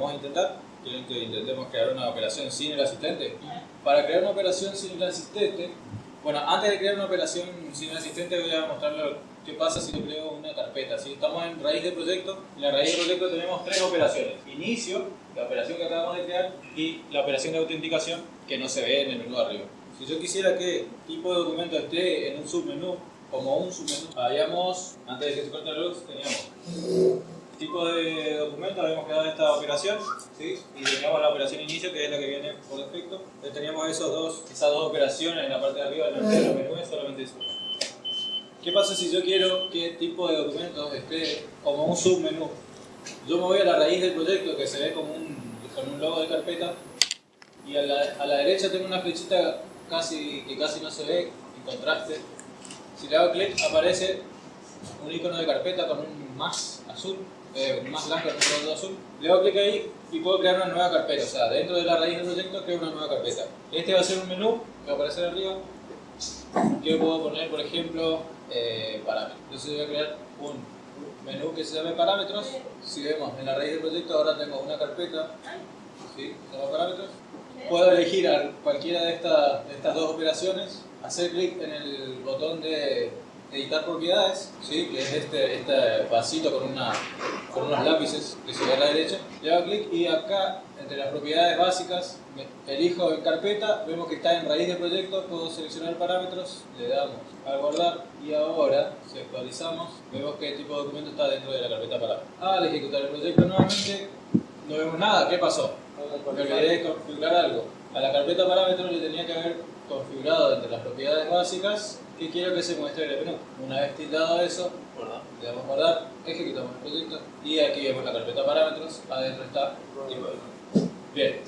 vamos a intentar. Quieren que intentemos crear una operación sin el asistente. Para crear una operación sin el asistente, bueno, antes de crear una operación sin el asistente voy a mostrarles qué pasa si le creo una carpeta. Si estamos en raíz de proyecto, en la raíz de proyecto tenemos tres operaciones. Inicio, la operación que acabamos de crear, y la operación de autenticación que no se ve en el menú arriba. Si yo quisiera que tipo de documento esté en un submenú, como un submenú, habíamos, antes de que se corte la luz, teníamos tipo de documento, habíamos creado esta operación, ¿sí? y teníamos la operación inicio, que es la que viene por defecto. Entonces teníamos esos dos, esas dos operaciones en la parte de arriba del menú, solamente eso. ¿Qué pasa si yo quiero que tipo de documento esté como un submenú? Yo me voy a la raíz del proyecto que se ve como un, con un logo de carpeta y a la, a la derecha tengo una flechita casi, que casi no se ve en contraste. Si le hago clic aparece un icono de carpeta con un más azul eh, más con un color azul, le hago clic ahí y puedo crear una nueva carpeta. O sea, dentro de la raíz del proyecto creo una nueva carpeta. Este va a ser un menú que va a aparecer arriba. Que puedo poner, por ejemplo, eh, parámetros. Entonces voy a crear un menú que se llame parámetros. Si vemos en la raíz del proyecto ahora tengo una carpeta. ¿sí? parámetros. Puedo elegir a cualquiera de, de estas dos operaciones, hacer clic en el botón de editar propiedades, ¿sí? que es este, este vasito con, una, con unos lápices que se ve a la derecha. Le hago clic y acá, entre las propiedades básicas, elijo en carpeta, vemos que está en raíz de proyecto, puedo seleccionar parámetros, le damos a guardar y ahora, si actualizamos, vemos que el tipo de documento está dentro de la carpeta parámetros. Al ejecutar el proyecto nuevamente, no vemos nada, ¿qué pasó? Me olvidé de configurar algo. A la carpeta parámetros le tenía que haber configurado entre las propiedades básicas y quiero que se muestre el menú. Una vez tildado eso, le damos guardar, ejecutamos el proyecto y aquí vemos la carpeta parámetros, adentro está tipo de Bien,